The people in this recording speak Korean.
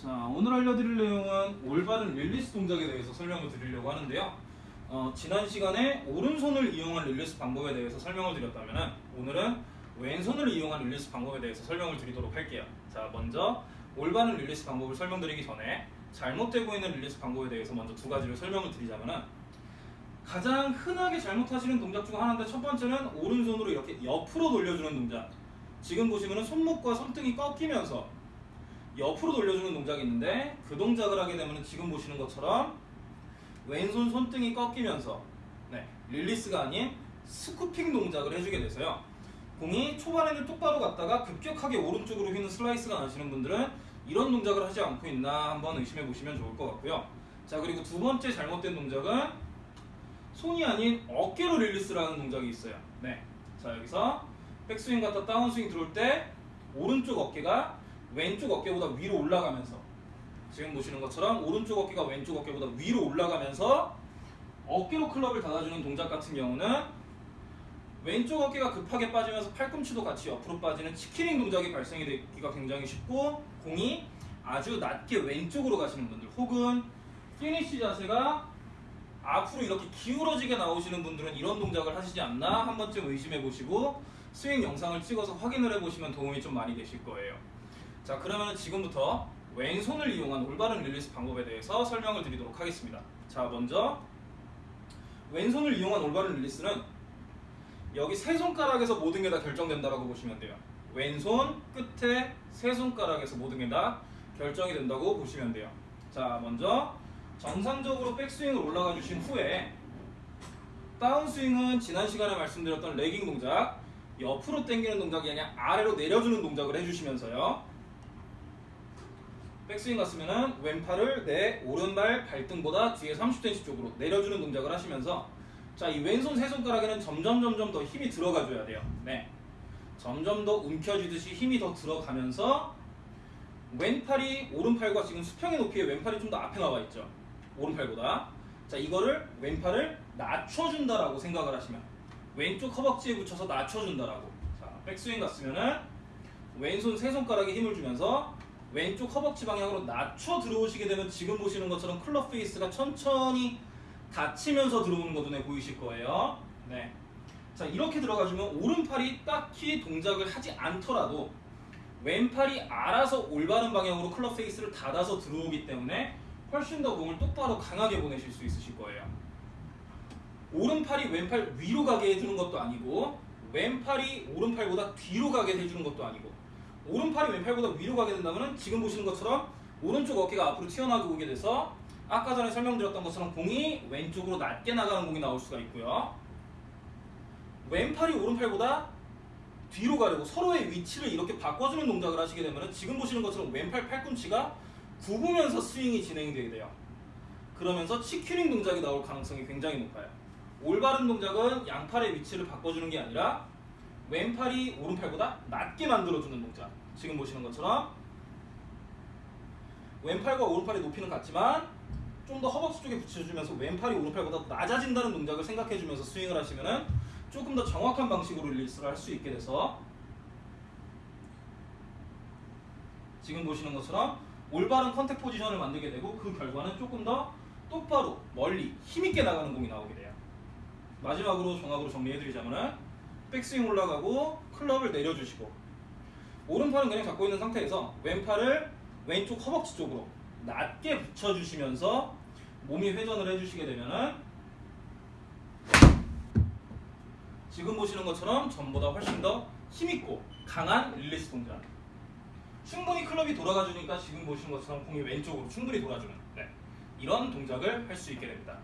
자 오늘 알려드릴 내용은 올바른 릴리스 동작에 대해서 설명을 드리려고 하는데요. 어, 지난 시간에 오른손을 이용한 릴리스 방법에 대해서 설명을 드렸다면 오늘은 왼손을 이용한 릴리스 방법에 대해서 설명을 드리도록 할게요. 자 먼저 올바른 릴리스 방법을 설명드리기 전에 잘못되고 있는 릴리스 방법에 대해서 먼저 두 가지를 설명을 드리자면은 가장 흔하게 잘못하시는 동작 중 하나인데 첫 번째는 오른손으로 이렇게 옆으로 돌려주는 동작. 지금 보시면은 손목과 손등이 꺾이면서 옆으로 돌려주는 동작이 있는데 그 동작을 하게 되면 지금 보시는 것처럼 왼손 손등이 꺾이면서 네, 릴리스가 아닌 scooping 동작을 해주게 돼서요. 공이 초반에는 똑바로 갔다가 급격하게 오른쪽으로 휘는 슬라이스가 나시는 분들은 이런 동작을 하지 않고 있나 한번 의심해 보시면 좋을 것 같고요. 자 그리고 두 번째 잘못된 동작은 손이 아닌 어깨로 릴리스하는 동작이 있어요. 네. 자 여기서 백스윙 갔다 다운스윙 들어올 때 오른쪽 어깨가 왼쪽 어깨보다 위로 올라가면서 지금 보시는 것처럼 오른쪽 어깨가 왼쪽 어깨보다 위로 올라가면서 어깨로 클럽을 닫아주는 동작 같은 경우는 왼쪽 어깨가 급하게 빠지면서 팔꿈치도 같이 옆으로 빠지는 chicken wing 동작이 발생이 되기가 굉장히 쉽고 공이 아주 낮게 왼쪽으로 가시는 분들 혹은 피니쉬 자세가 앞으로 이렇게 기울어지게 나오시는 분들은 이런 동작을 하시지 않나 한 번쯤 의심해 보시고 스윙 영상을 찍어서 확인을 해 보시면 도움이 좀 많이 되실 거예요. 자 그러면 지금부터 왼손을 이용한 올바른 릴리스 방법에 대해서 설명을 드리도록 하겠습니다. 자 먼저 왼손을 이용한 올바른 릴리스는 여기 세 손가락에서 모든 게 다 결정된다라고 보시면 돼요. 왼손 끝에 세 손가락에서 모든 게 다 결정이 된다고 보시면 돼요. 자 먼저 정상적으로 백스윙을 올라가 주신 후에 다운스윙은 지난 시간에 말씀드렸던 레깅 동작 옆으로 당기는 동작이 아니라 아래로 내려주는 동작을 해주시면서요 백스윙 갔으면은 왼팔을 내 오른발 발등보다 뒤에 30cm 쪽으로 내려주는 동작을 하시면서 자 이 왼손 세 손가락에는 점점 점점 더 힘이 들어가 줘야 돼요. 네. 점점 더 움켜쥐듯이 힘이 더 들어가면서 왼팔이 오른팔과 지금 수평의 높이에 왼팔이 좀 더 앞에 나와 있죠. 오른팔보다. 자 이거를 왼팔을 낮춰준다라고 생각을 하시면 왼쪽 허벅지에 붙여서 낮춰준다라고. 자 백스윙 갔으면은 왼손 세 손가락에 힘을 주면서 왼쪽 허벅지 방향으로 낮춰 들어오시게 되면 지금 보시는 것처럼 클럽 페이스가 천천히 닫히면서 들어오는 거 눈에 보이실 거예요 네. 자 이렇게 들어가주면 오른팔이 딱히 동작을 하지 않더라도 왼팔이 알아서 올바른 방향으로 클럽 페이스를 닫아서 들어오기 때문에 훨씬 더 공을 똑바로 강하게 보내실 수 있으실 거예요. 오른팔이 왼팔 위로 가게 해주는 것도 아니고 왼팔이 오른팔보다 뒤로 가게 해주는 것도 아니고 오른팔이 왼팔보다 위로 가게 된다면 지금 보시는 것처럼 오른쪽 어깨가 앞으로 튀어나오게 오게 돼서 아까 전에 설명드렸던 것처럼 공이 왼쪽으로 낮게 나가는 공이 나올 수가 있고요. 왼팔이 오른팔보다 뒤로 가려고 서로의 위치를 이렇게 바꿔주는 동작을 하시게 되면 지금 보시는 것처럼 왼팔 팔꿈치가 굽으면서 스윙이 진행되게 돼요. 그러면서 치큐링 동작이 나올 가능성이 굉장히 높아요. 올바른 동작은 양팔의 위치를 바꿔주는 게 아니라 왼팔이 오른팔보다 낮게 만들어주는 동작. 지금 보시는 것처럼 왼팔과 오른팔의 높이는 같지만 좀 더 허벅지 쪽에 붙여주면서 왼팔이 오른팔보다 낮아진다는 동작을 생각해주면서 스윙을 하시면은 조금 더 정확한 방식으로 릴리스를 할 수 있게 돼서 지금 보시는 것처럼 올바른 contact 포지션을 만들게 되고 그 결과는 조금 더 똑바로 멀리 힘있게 나가는 공이 나오게 돼요. 마지막으로 종합으로 정리해드리자면 백스윙 올라가고 클럽을 내려주시고 오른팔은 그냥 잡고 있는 상태에서 왼팔을 왼쪽 허벅지 쪽으로 낮게 붙여주시면서 몸이 회전을 해주시게 되면은 지금 보시는 것처럼 전보다 훨씬 더 힘있고 강한 릴리스 동작 충분히 클럽이 돌아가 주니까 지금 보시는 것처럼 공이 왼쪽으로 충분히 돌아주는 네. 이런 동작을 할 수 있게 됩니다